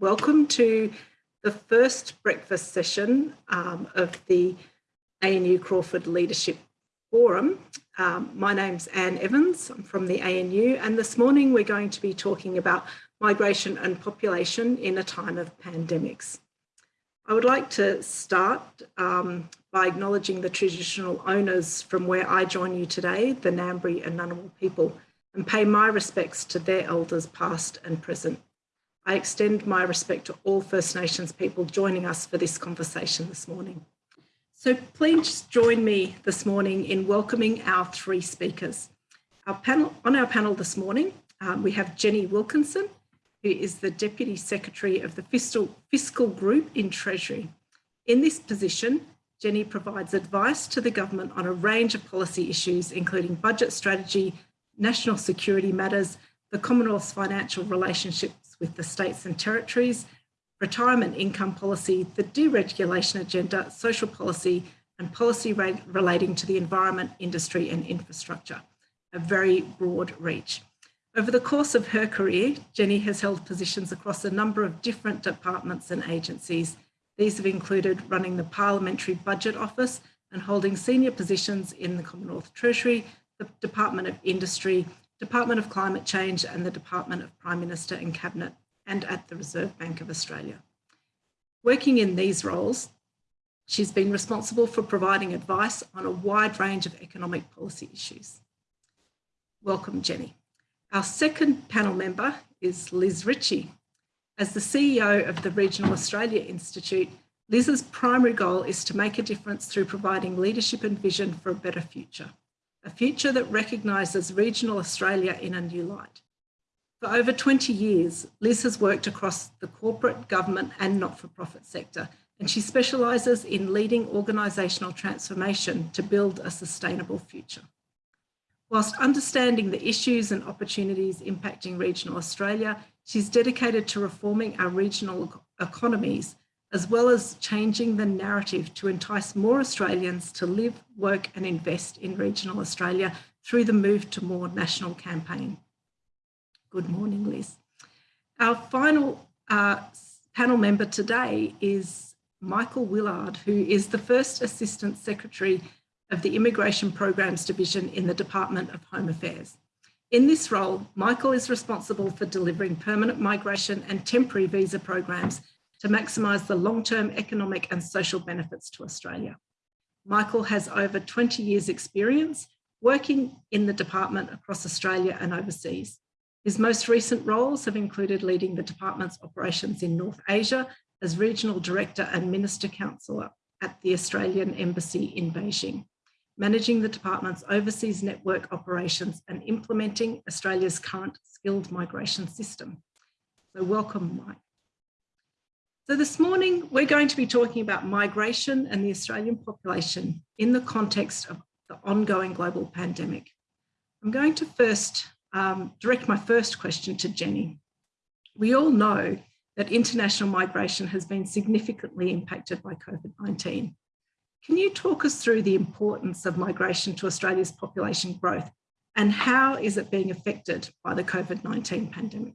welcome to the first breakfast session um, of the ANU Crawford Leadership Forum. Um, my name's Anne Evans, I'm from the ANU and this morning we're going to be talking about migration and population in a time of pandemics. I would like to start um, by acknowledging the traditional owners from where I join you today, the Ngambri and Ngunnawal people, and pay my respects to their elders past and present. I extend my respect to all First Nations people joining us for this conversation this morning. So please join me this morning in welcoming our three speakers. Our panel, on our panel this morning, um, we have Jenny Wilkinson, who is the Deputy Secretary of the Fiscal, Fiscal Group in Treasury. In this position, Jenny provides advice to the government on a range of policy issues, including budget strategy, national security matters, the Commonwealth's financial relationships with the states and territories, retirement income policy, the deregulation agenda, social policy, and policy relating to the environment, industry and infrastructure, a very broad reach. Over the course of her career, Jenny has held positions across a number of different departments and agencies. These have included running the Parliamentary Budget Office and holding senior positions in the Commonwealth Treasury, the Department of Industry, Department of Climate Change and the Department of Prime Minister and Cabinet and at the Reserve Bank of Australia. Working in these roles, she's been responsible for providing advice on a wide range of economic policy issues. Welcome, Jenny. Our second panel member is Liz Ritchie. As the CEO of the Regional Australia Institute, Liz's primary goal is to make a difference through providing leadership and vision for a better future a future that recognises regional Australia in a new light. For over 20 years, Liz has worked across the corporate, government and not-for-profit sector, and she specialises in leading organisational transformation to build a sustainable future. Whilst understanding the issues and opportunities impacting regional Australia, she's dedicated to reforming our regional economies as well as changing the narrative to entice more Australians to live, work and invest in regional Australia through the Move to More national campaign. Good morning, Liz. Our final uh, panel member today is Michael Willard, who is the first Assistant Secretary of the Immigration Programs Division in the Department of Home Affairs. In this role, Michael is responsible for delivering permanent migration and temporary visa programs to maximise the long-term economic and social benefits to Australia. Michael has over 20 years experience working in the department across Australia and overseas. His most recent roles have included leading the department's operations in North Asia as Regional Director and Minister Counsellor at the Australian Embassy in Beijing, managing the department's overseas network operations and implementing Australia's current skilled migration system. So welcome, Mike. So this morning, we're going to be talking about migration and the Australian population in the context of the ongoing global pandemic. I'm going to first um, direct my first question to Jenny. We all know that international migration has been significantly impacted by COVID-19. Can you talk us through the importance of migration to Australia's population growth and how is it being affected by the COVID-19 pandemic?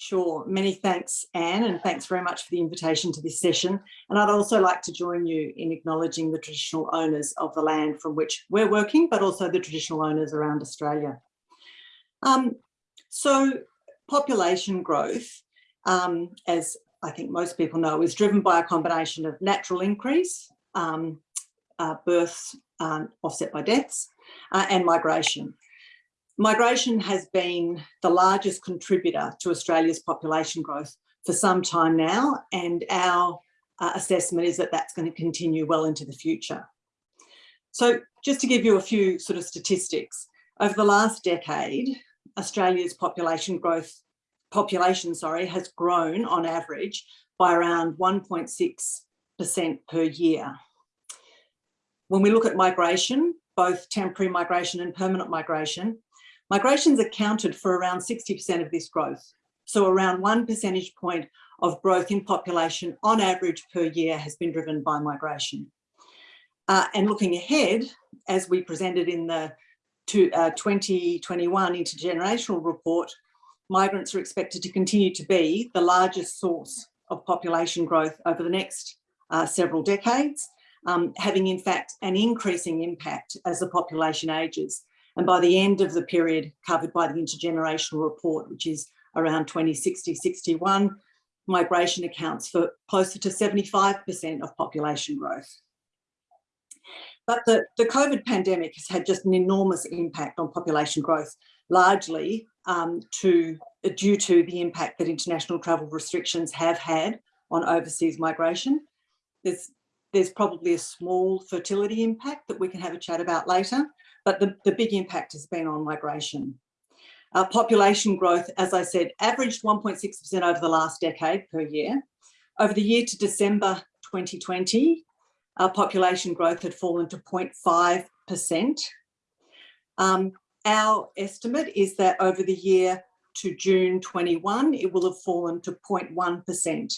Sure. Many thanks, Anne, and thanks very much for the invitation to this session. And I'd also like to join you in acknowledging the traditional owners of the land from which we're working, but also the traditional owners around Australia. Um, so population growth, um, as I think most people know, is driven by a combination of natural increase, um, uh, births um, offset by deaths, uh, and migration. Migration has been the largest contributor to Australia's population growth for some time now, and our uh, assessment is that that's going to continue well into the future. So just to give you a few sort of statistics, over the last decade, Australia's population growth, population, sorry, has grown on average by around 1.6% per year. When we look at migration, both temporary migration and permanent migration, Migration's accounted for around 60% of this growth. So around one percentage point of growth in population on average per year has been driven by migration. Uh, and looking ahead, as we presented in the uh, 2021 intergenerational report, migrants are expected to continue to be the largest source of population growth over the next uh, several decades, um, having in fact an increasing impact as the population ages. And by the end of the period covered by the intergenerational report, which is around 2060-61, migration accounts for closer to 75% of population growth. But the, the COVID pandemic has had just an enormous impact on population growth, largely um, to, due to the impact that international travel restrictions have had on overseas migration. There's, there's probably a small fertility impact that we can have a chat about later, but the, the big impact has been on migration. Our population growth, as I said, averaged 1.6% over the last decade per year. Over the year to December 2020, our population growth had fallen to 0.5%. Um, our estimate is that over the year to June 21, it will have fallen to 0.1%.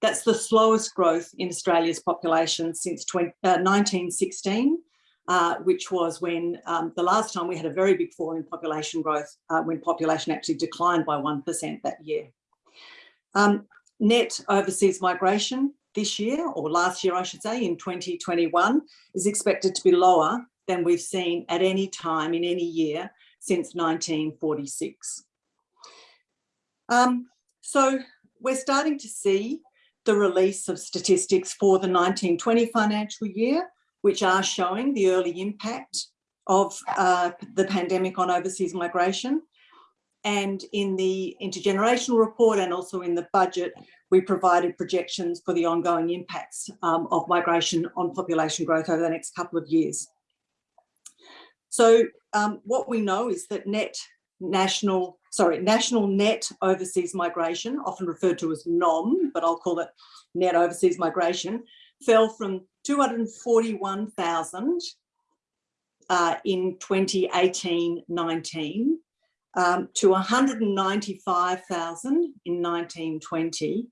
That's the slowest growth in Australia's population since 20, uh, 1916, uh, which was when um, the last time we had a very big fall in population growth, uh, when population actually declined by 1% that year. Um, net overseas migration this year, or last year I should say, in 2021, is expected to be lower than we've seen at any time in any year since 1946. Um, so we're starting to see the release of statistics for the 1920 financial year, which are showing the early impact of uh, the pandemic on overseas migration. And in the intergenerational report and also in the budget, we provided projections for the ongoing impacts um, of migration on population growth over the next couple of years. So um, what we know is that net national, sorry, national net overseas migration, often referred to as NOM, but I'll call it net overseas migration, fell from 241,000 uh, in 2018-19 um, to 195,000 in 1920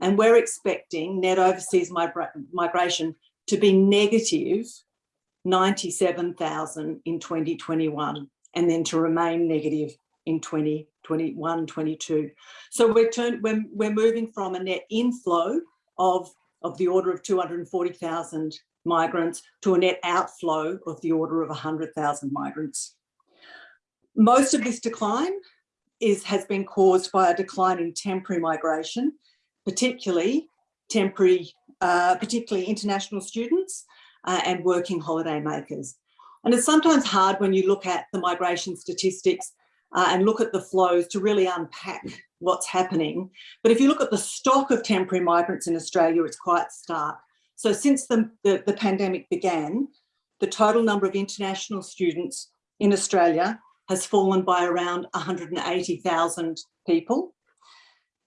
and we're expecting net overseas migra migration to be negative 97,000 in 2021 and then to remain negative in 2021, 22. So we're, turn, we're, we're moving from a net inflow of, of the order of 240,000 migrants to a net outflow of the order of 100,000 migrants. Most of this decline is, has been caused by a decline in temporary migration particularly temporary, uh, particularly international students uh, and working holiday makers. And it's sometimes hard when you look at the migration statistics uh, and look at the flows to really unpack what's happening. But if you look at the stock of temporary migrants in Australia, it's quite stark. So since the, the, the pandemic began, the total number of international students in Australia has fallen by around 180,000 people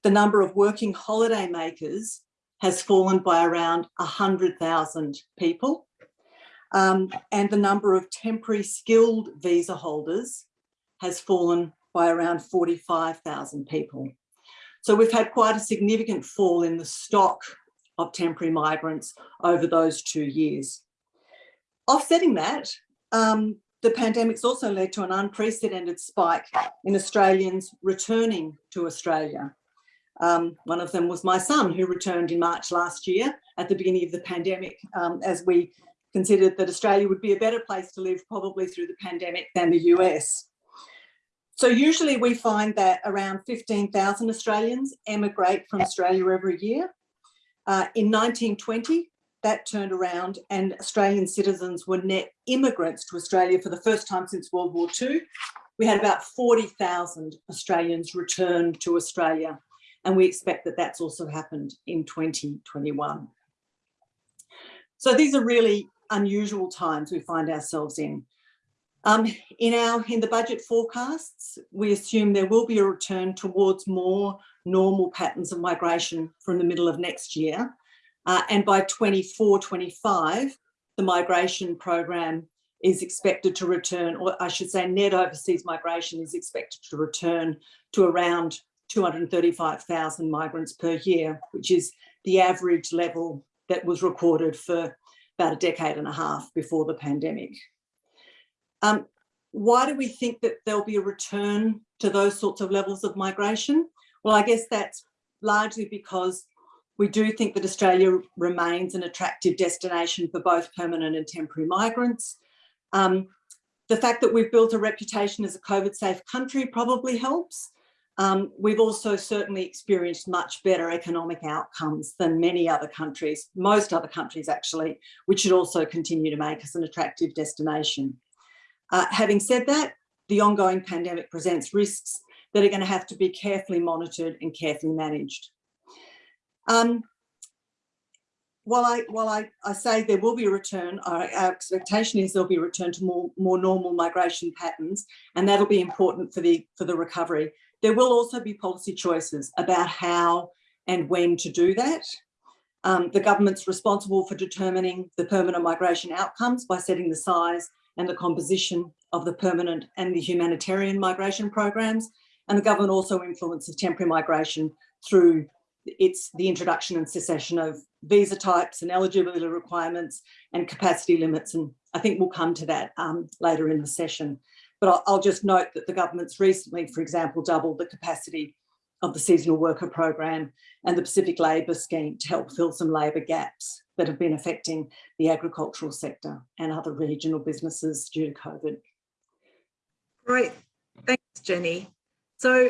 the number of working holiday makers has fallen by around 100,000 people. Um, and the number of temporary skilled visa holders has fallen by around 45,000 people. So we've had quite a significant fall in the stock of temporary migrants over those two years. Offsetting that, um, the pandemic's also led to an unprecedented spike in Australians returning to Australia. Um, one of them was my son who returned in March last year at the beginning of the pandemic um, as we considered that Australia would be a better place to live probably through the pandemic than the US. So usually we find that around 15,000 Australians emigrate from Australia every year. Uh, in 1920, that turned around and Australian citizens were net immigrants to Australia for the first time since World War II. We had about 40,000 Australians return to Australia and we expect that that's also happened in 2021. So these are really unusual times we find ourselves in. Um, in our in the budget forecasts, we assume there will be a return towards more normal patterns of migration from the middle of next year. Uh, and by 24, 25, the migration program is expected to return, or I should say net overseas migration is expected to return to around 235,000 migrants per year, which is the average level that was recorded for about a decade and a half before the pandemic. Um, why do we think that there'll be a return to those sorts of levels of migration? Well, I guess that's largely because we do think that Australia remains an attractive destination for both permanent and temporary migrants. Um, the fact that we've built a reputation as a COVID safe country probably helps. Um, we've also certainly experienced much better economic outcomes than many other countries, most other countries actually, which should also continue to make us an attractive destination. Uh, having said that, the ongoing pandemic presents risks that are going to have to be carefully monitored and carefully managed. Um, while I while I, I say there will be a return, our, our, expectation is there'll be a return to more, more normal migration patterns, and that'll be important for the for the recovery. There will also be policy choices about how and when to do that. Um, the government's responsible for determining the permanent migration outcomes by setting the size and the composition of the permanent and the humanitarian migration programs. And the government also influences temporary migration through it's the introduction and cessation of visa types and eligibility requirements and capacity limits. And I think we'll come to that um, later in the session. But I'll, I'll, just note that the government's recently, for example, doubled the capacity of the seasonal worker program and the Pacific Labour Scheme to help fill some labour gaps that have been affecting the agricultural sector and other regional businesses due to COVID. Great, thanks Jenny. So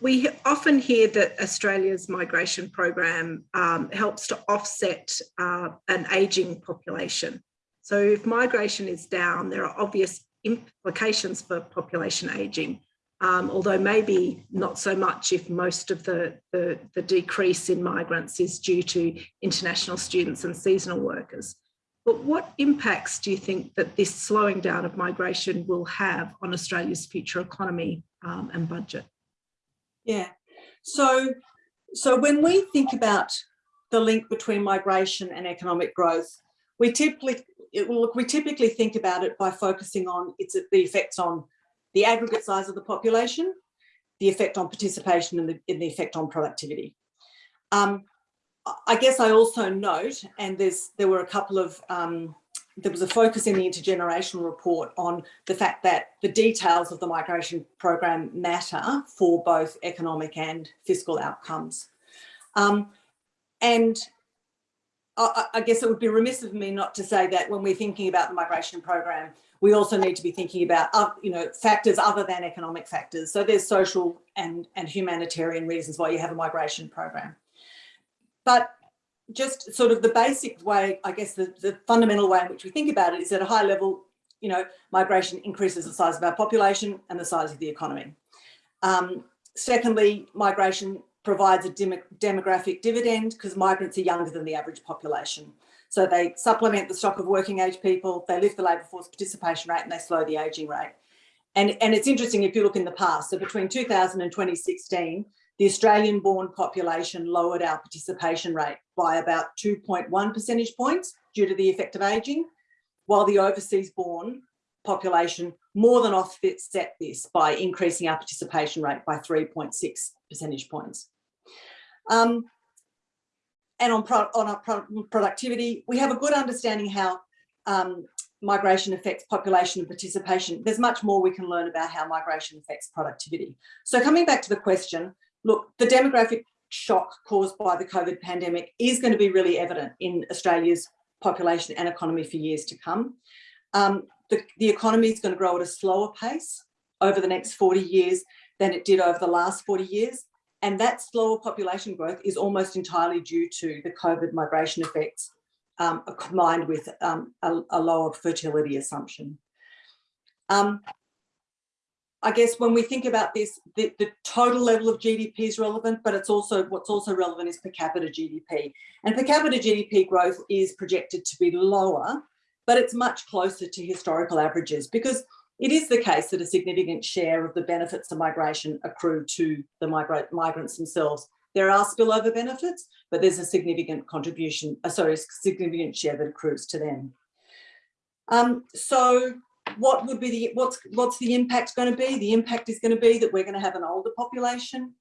we often hear that Australia's migration program um, helps to offset uh, an ageing population. So if migration is down, there are obvious implications for population ageing, um, although maybe not so much if most of the, the, the decrease in migrants is due to international students and seasonal workers. But what impacts do you think that this slowing down of migration will have on Australia's future economy um, and budget? Yeah, so, so when we think about the link between migration and economic growth, we typically, look, we typically think about it by focusing on its the effects on the aggregate size of the population, the effect on participation and the, and the effect on productivity. Um, I guess I also note, and there's there were a couple of, um, there was a focus in the intergenerational report on the fact that the details of the migration program matter for both economic and fiscal outcomes. Um, and I, I guess it would be remiss of me not to say that when we're thinking about the migration program, we also need to be thinking about, uh, you know, factors other than economic factors. So there's social and, and humanitarian reasons why you have a migration program. But just sort of the basic way, I guess the, the fundamental way in which we think about it is at a high level, you know, migration increases the size of our population and the size of the economy. Um, secondly, migration provides a dem demographic dividend because migrants are younger than the average population. So they supplement the stock of working age people, they lift the labour force participation rate and they slow the ageing rate. And, and it's interesting if you look in the past, so between 2000 and 2016, the Australian born population lowered our participation rate by about 2.1 percentage points due to the effect of ageing, while the overseas born population more than offset this by increasing our participation rate by 3.6 percentage points. Um, and on, pro on our pro productivity, we have a good understanding how um, migration affects population and participation. There's much more we can learn about how migration affects productivity. So coming back to the question, look, the demographic shock caused by the COVID pandemic is going to be really evident in Australia's population and economy for years to come. Um, the, the economy is going to grow at a slower pace over the next 40 years than it did over the last 40 years. And that slower population growth is almost entirely due to the COVID migration effects um, combined with um, a, a, lower fertility assumption. Um, I guess when we think about this, the, the, total level of GDP is relevant, but it's also what's also relevant is per capita GDP. And per capita GDP growth is projected to be lower, but it's much closer to historical averages because it is the case that a significant share of the benefits of migration accrue to the migrant migrants themselves. There are spillover benefits, but there's a significant contribution, uh, sorry, significant share that accrues to them. Um, so what would be the, what's, what's the impact going to be? The impact is going to be that we're going to have an older population.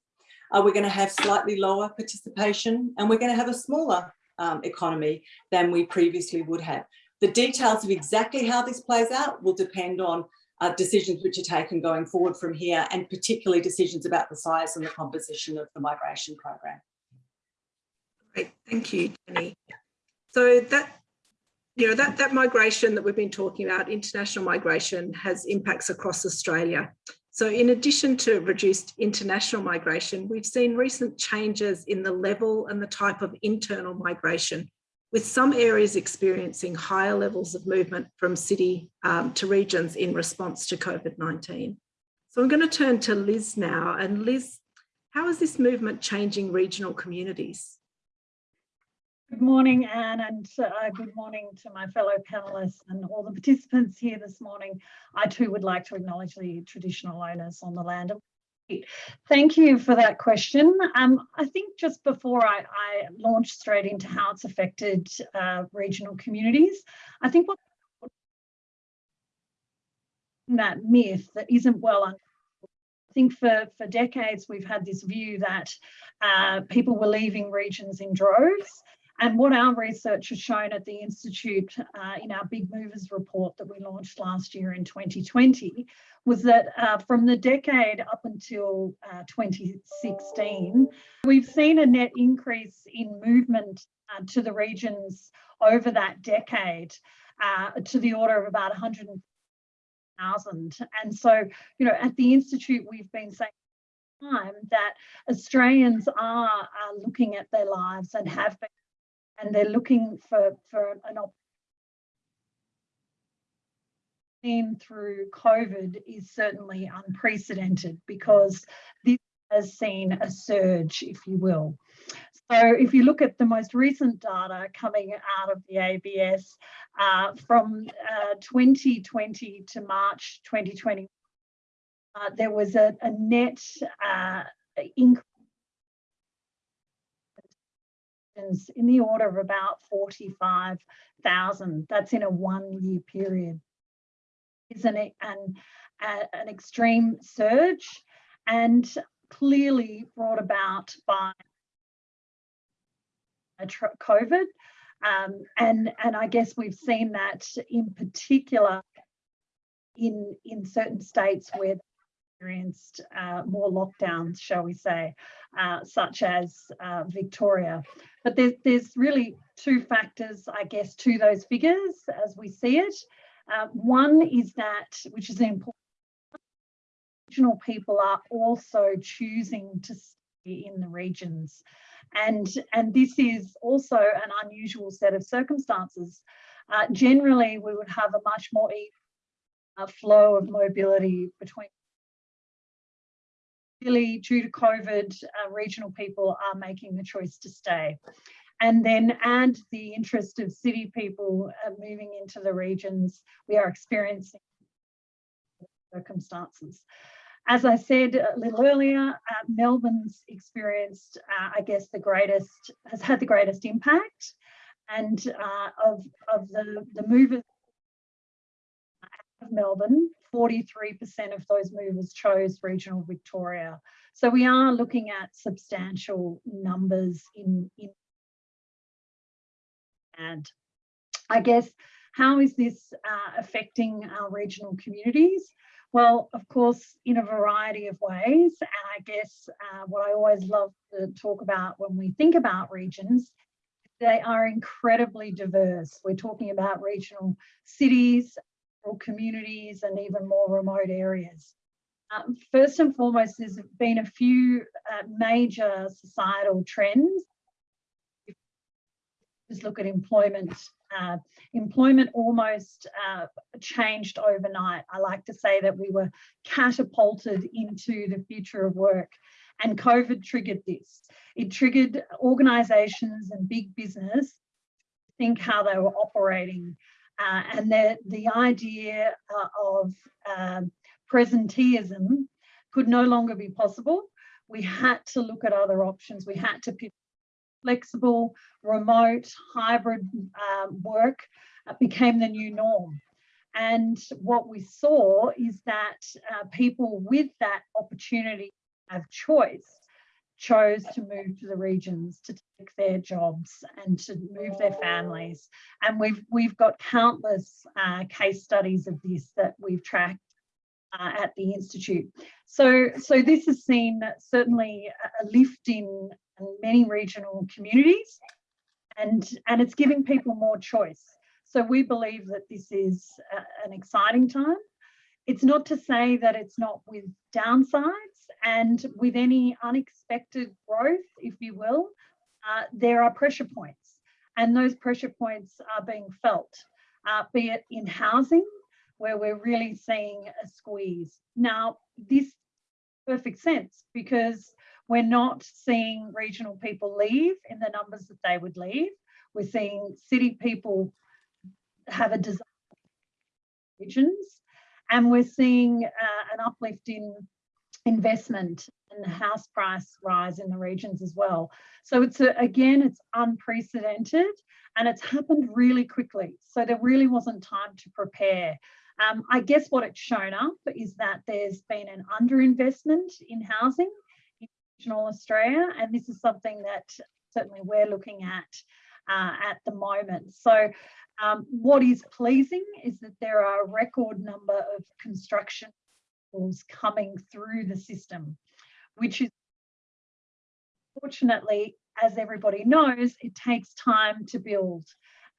Uh, we're going to have slightly lower participation and we're going to have a smaller um, economy than we previously would have. The details of exactly how this plays out will depend on uh, decisions which are taken going forward from here, and particularly decisions about the size and the composition of the migration program. Great, thank you, Jenny. So that you know, that, that migration that we've been talking about, international migration, has impacts across Australia. So in addition to reduced international migration, we've seen recent changes in the level and the type of internal migration, with some areas experiencing higher levels of movement from city um, to regions in response to COVID-19. So I'm going to turn to Liz now. And Liz, how is this movement changing regional communities? Good morning, Anne, and uh, good morning to my fellow panelists and all the participants here this morning. I too would like to acknowledge the traditional owners on the land. Thank you for that question. Um, I think just before I, I, launch straight into how it's affected uh, regional communities, I think what that myth that isn't well understood I think for, for decades we've had this view that uh, people were leaving regions in droves and what our research has shown at the Institute uh, in our Big Movers report that we launched last year in 2020 was that uh, from the decade up until uh, 2016, we've seen a net increase in movement uh, to the regions over that decade uh, to the order of about 100,000. And so, you know, at the Institute, we've been saying time that Australians are, are looking at their lives and have been and they're looking for, for an opportunity through COVID is certainly unprecedented because this has seen a surge, if you will. So if you look at the most recent data coming out of the ABS uh, from uh, 2020 to March 2020, uh, there was a, a net uh, increase in the order of about 45,000. That's in a one year period. Is an, an, an extreme surge and clearly brought about by COVID. Um, and, and I guess we've seen that in particular in, in certain states where experienced uh, more lockdowns, shall we say, uh, such as uh, Victoria. But there's, there's really two factors, I guess, to those figures as we see it. Uh, one is that, which is important, regional people are also choosing to stay in the regions. And, and this is also an unusual set of circumstances. Uh, generally, we would have a much more flow of mobility between Really, due to COVID, uh, regional people are making the choice to stay. And then add the interest of city people uh, moving into the regions, we are experiencing circumstances. As I said a little earlier, uh, Melbourne's experienced, uh, I guess, the greatest, has had the greatest impact. And uh, of, of the, the movers of Melbourne, 43% of those movers chose regional Victoria. So we are looking at substantial numbers in, in and I guess how is this uh, affecting our regional communities? Well, of course, in a variety of ways. And I guess uh, what I always love to talk about when we think about regions, they are incredibly diverse. We're talking about regional cities, communities and even more remote areas. Um, first and foremost, there's been a few uh, major societal trends. Just look at employment. Uh, employment almost uh, changed overnight. I like to say that we were catapulted into the future of work and COVID triggered this. It triggered organisations and big business think how they were operating uh, and the, the idea uh, of um, presenteeism could no longer be possible. We had to look at other options. We had to pick flexible, remote, hybrid um, work uh, became the new norm. And what we saw is that uh, people with that opportunity of choice chose to move to the regions to take their jobs and to move their families. And we've we've got countless uh, case studies of this that we've tracked uh, at the Institute. So, so this has seen certainly a lift in many regional communities and, and it's giving people more choice. So we believe that this is a, an exciting time. It's not to say that it's not with downsides and with any unexpected growth, if you will, uh, there are pressure points and those pressure points are being felt, uh, be it in housing, where we're really seeing a squeeze. Now, this perfect sense because we're not seeing regional people leave in the numbers that they would leave. We're seeing city people have a desire regions and we're seeing uh, an uplift in investment and the house price rise in the regions as well. So it's a, again, it's unprecedented and it's happened really quickly. So there really wasn't time to prepare. Um, I guess what it's shown up is that there's been an underinvestment in housing in regional Australia, and this is something that certainly we're looking at uh, at the moment. So um, what is pleasing is that there are a record number of construction coming through the system, which is fortunately, as everybody knows, it takes time to build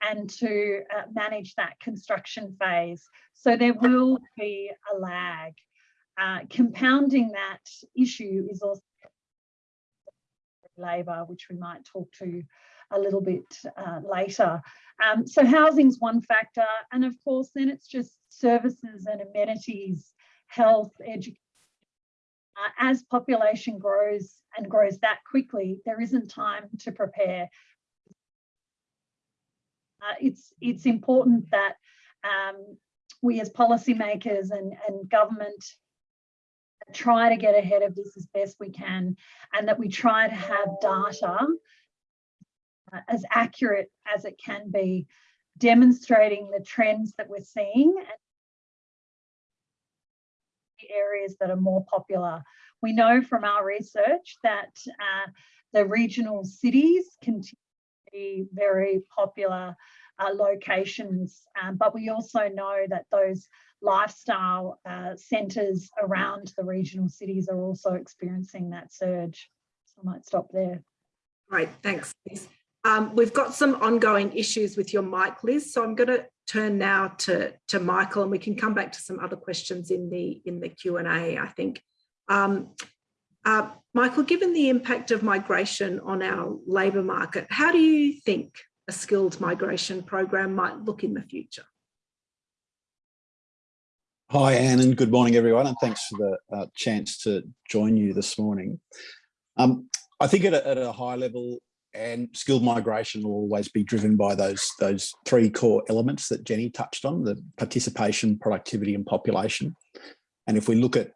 and to uh, manage that construction phase. So there will be a lag. Uh, compounding that issue is also labour, which we might talk to a little bit uh, later. Um, so housing's one factor. And of course, then it's just services and amenities, health, education. Uh, as population grows and grows that quickly, there isn't time to prepare. Uh, it's, it's important that um, we as policymakers and, and government try to get ahead of this as best we can and that we try to have data uh, as accurate as it can be, demonstrating the trends that we're seeing and the areas that are more popular. We know from our research that uh, the regional cities continue to be very popular uh, locations, um, but we also know that those lifestyle uh, centres around the regional cities are also experiencing that surge. So I might stop there. Great, thanks. Um, we've got some ongoing issues with your mic, Liz, so I'm going to turn now to, to Michael and we can come back to some other questions in the, in the Q&A, I think. Um, uh, Michael, given the impact of migration on our labour market, how do you think a skilled migration program might look in the future? Hi, Anne, and good morning, everyone, and thanks for the uh, chance to join you this morning. Um, I think at a, at a high level, and skilled migration will always be driven by those those three core elements that Jenny touched on, the participation, productivity and population. And if we look at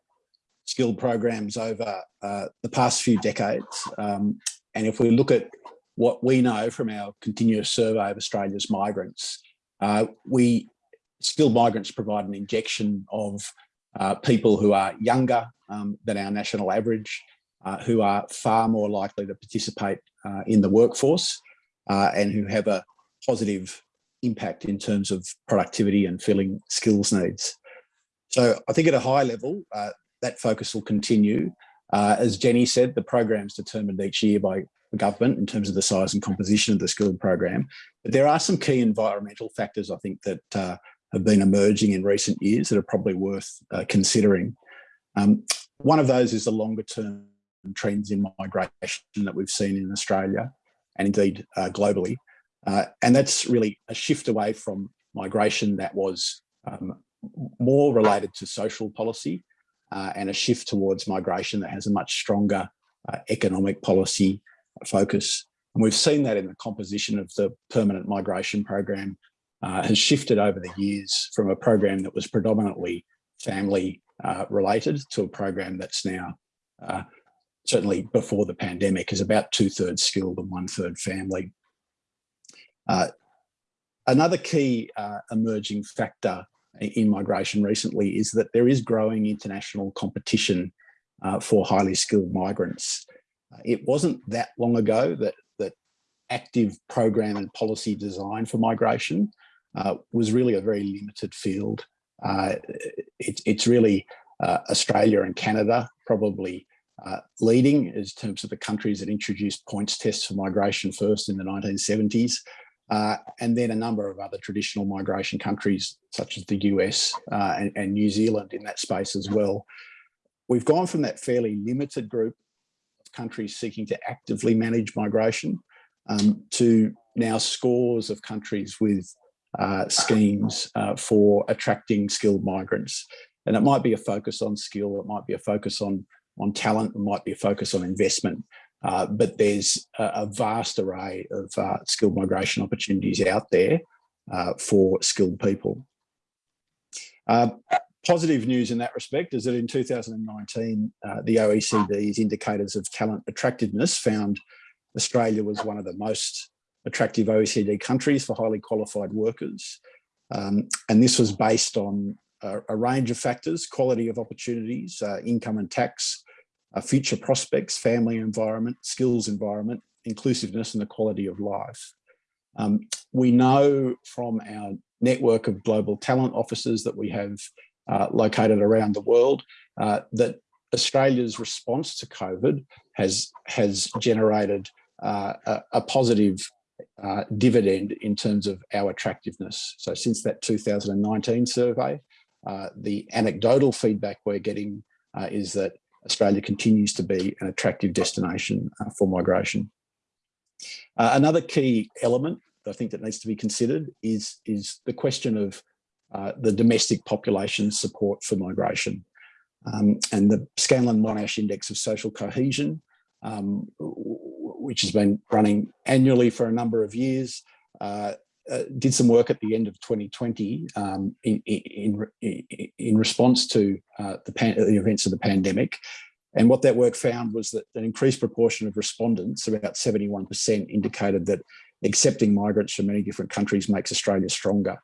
skilled programs over uh, the past few decades, um, and if we look at what we know from our continuous survey of Australia's migrants, uh, we skilled migrants provide an injection of uh, people who are younger um, than our national average, uh, who are far more likely to participate uh, in the workforce uh, and who have a positive impact in terms of productivity and filling skills needs. So I think at a high level, uh, that focus will continue. As Jenny said, the program is determined each year by the government in terms of the size and composition of the skilled program. But there are some key environmental factors, I think, that have been emerging in recent years that are probably worth uh, considering. Um, one of those is the longer term trends in migration that we've seen in Australia and indeed uh, globally. Uh, and that's really a shift away from migration that was um, more related to social policy uh, and a shift towards migration that has a much stronger uh, economic policy focus. And we've seen that in the composition of the permanent migration program uh, has shifted over the years from a program that was predominantly family uh, related to a program that's now certainly before the pandemic, is about two thirds skilled and one third family. Uh, another key uh, emerging factor in migration recently is that there is growing international competition uh, for highly skilled migrants. It wasn't that long ago that, that active program and policy design for migration uh, was really a very limited field. Uh, it, it's really uh, Australia and Canada probably uh, leading in terms of the countries that introduced points tests for migration first in the 1970s. Uh, and then a number of other traditional migration countries, such as the US uh, and, and, New Zealand in that space as well. We've gone from that fairly limited group of countries seeking to actively manage migration um, to now scores of countries with uh, schemes uh, for attracting skilled migrants. And it might be a focus on skill, it might be a focus on, on talent, it might be a focus on investment. Uh, but there's a, a, vast array of uh, skilled migration opportunities out there uh, for skilled people. Uh, positive news in that respect is that in 2019, uh, the OECD's indicators of talent attractiveness found Australia was one of the most attractive OECD countries for highly qualified workers. Um, and this was based on a, a, range of factors, quality of opportunities, uh, income and tax, uh, future prospects, family environment, skills environment, inclusiveness and the quality of life. Um, we know from our network of global talent offices that we have uh, located around the world uh, that Australia's response to COVID has, has generated uh, a, a, positive uh, dividend in terms of our attractiveness. So since that 2019 survey, uh, the anecdotal feedback we're getting uh, is that Australia continues to be an attractive destination uh, for migration. Uh, another key element I think that needs to be considered is, is the question of uh, the domestic population support for migration. Um, and the Scanlon-Monash Index of Social Cohesion, um, which has been running annually for a number of years, uh, uh, did some work at the end of 2020 um, in, in, in, response to uh, the, the, events of the pandemic. And what that work found was that an increased proportion of respondents, about 71%, indicated that accepting migrants from many different countries makes Australia stronger.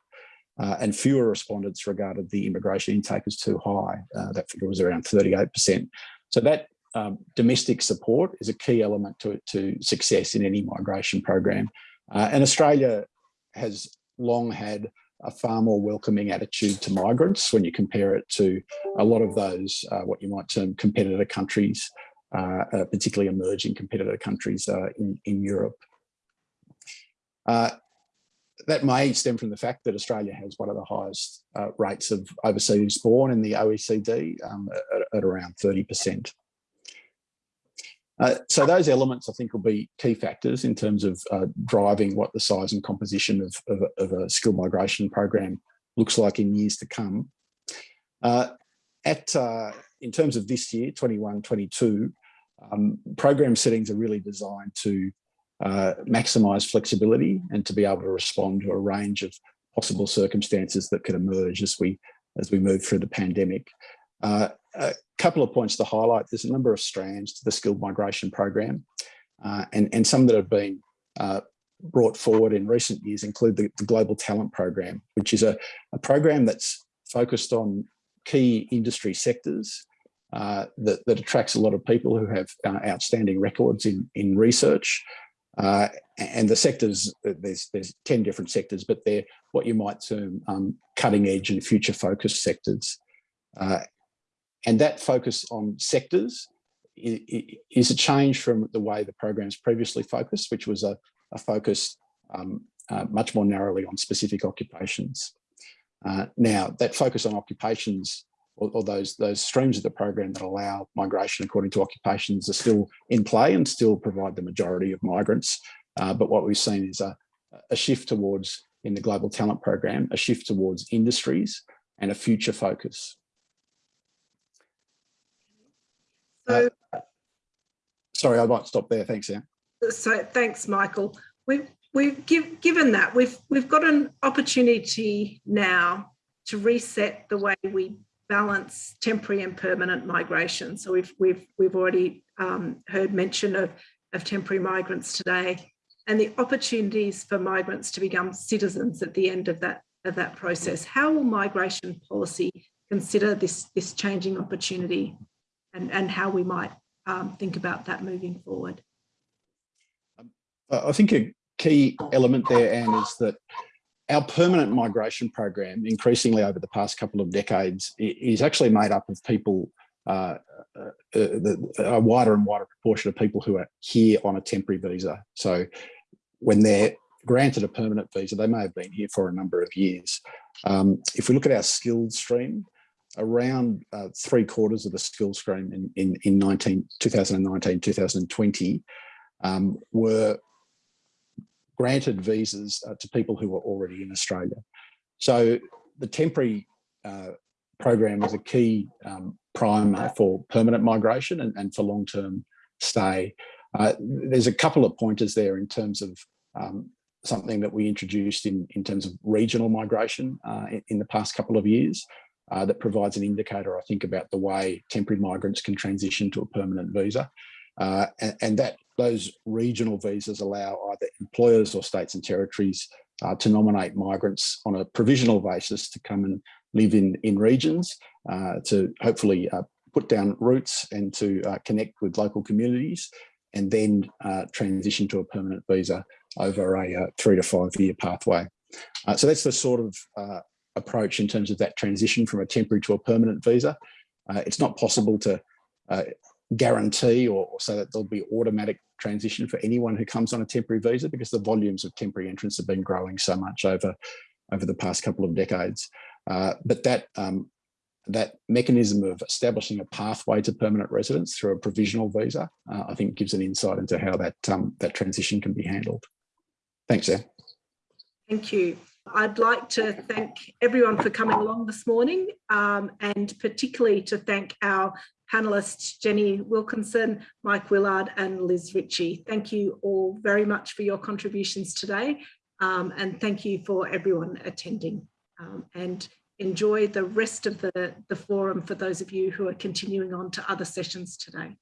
Uh, and fewer respondents regarded the immigration intake as too high. Uh, that figure was around 38%. So that um, domestic support is a key element to, to success in any migration program. Uh, and Australia has long had a far more welcoming attitude to migrants when you compare it to a lot of those, uh, what you might term competitor countries, uh, uh, particularly emerging competitor countries uh, in, in Europe. Uh, that may stem from the fact that Australia has one of the highest uh, rates of overseas born in the OECD um, at, at around 30%. Uh, so those elements, I think, will be key factors in terms of uh, driving what the size and composition of, of, of, a skill migration program looks like in years to come. Uh, at uh, In terms of this year, 21, 22, um, program settings are really designed to uh, maximise flexibility and to be able to respond to a range of possible circumstances that could emerge as we as we move through the pandemic. Uh, a couple of points to highlight. There's a number of strands to the skilled migration program uh, and, and some that have been uh, brought forward in recent years include the, the Global Talent Program, which is a, a, program that's focused on key industry sectors uh, that, that, attracts a lot of people who have uh, outstanding records in, in research. Uh, and the sectors, there's, there's 10 different sectors, but they're what you might term um, cutting edge and future focused sectors. Uh, and that focus on sectors is a change from the way the programs previously focused, which was a, a focus um, uh, much more narrowly on specific occupations. Uh, now, that focus on occupations or, or, those, those streams of the program that allow migration according to occupations are still in play and still provide the majority of migrants. Uh, but what we've seen is a, a shift towards, in the Global Talent Program, a shift towards industries and a future focus. So, uh, sorry, I might stop there. Thanks, Anne. So thanks, Michael. We've we've give, given that we've we've got an opportunity now to reset the way we balance temporary and permanent migration. So we've we've we've already um, heard mention of of temporary migrants today, and the opportunities for migrants to become citizens at the end of that of that process. How will migration policy consider this this changing opportunity? And, and how we might um, think about that moving forward. Um, I think a key element there, Anne, is that our permanent migration program, increasingly over the past couple of decades, is actually made up of people, uh, uh, the, a wider and wider proportion of people who are here on a temporary visa. So when they're granted a permanent visa, they may have been here for a number of years. Um, if we look at our skills stream, around uh, three quarters of the skills stream in, in, in 19, 2019, 2020 um, were granted visas uh, to people who were already in Australia. So the temporary uh, program is a key um, primer for permanent migration and, and for long-term stay. Uh, there's a couple of pointers there in terms of um, something that we introduced in, in terms of regional migration uh, in, in, the past couple of years uh, that provides an indicator, I think, about the way temporary migrants can transition to a permanent visa. Uh, and, and, that those regional visas allow either employers or states and territories uh, to nominate migrants on a provisional basis to come and live in, in regions uh, to hopefully uh, put down roots and to uh, connect with local communities and then uh, transition to a permanent visa over a uh, three to five year pathway. so that's the sort of approach in terms of that transition from a temporary to a permanent visa. it's not possible to guarantee or, or so that there'll be automatic transition for anyone who comes on a temporary visa because the volumes of temporary entrants have been growing so much over over the past couple of decades. Uh, but that um, that mechanism of establishing a pathway to permanent residence through a provisional visa, uh, I think gives an insight into how that um, that transition can be handled. Thanks, Anne. Thank you. I'd like to thank everyone for coming along this morning um, and particularly to thank our panelists Jenny Wilkinson, Mike Willard and Liz Ritchie. Thank you all very much for your contributions today um, and thank you for everyone attending um, and enjoy the rest of the, the forum for those of you who are continuing on to other sessions today.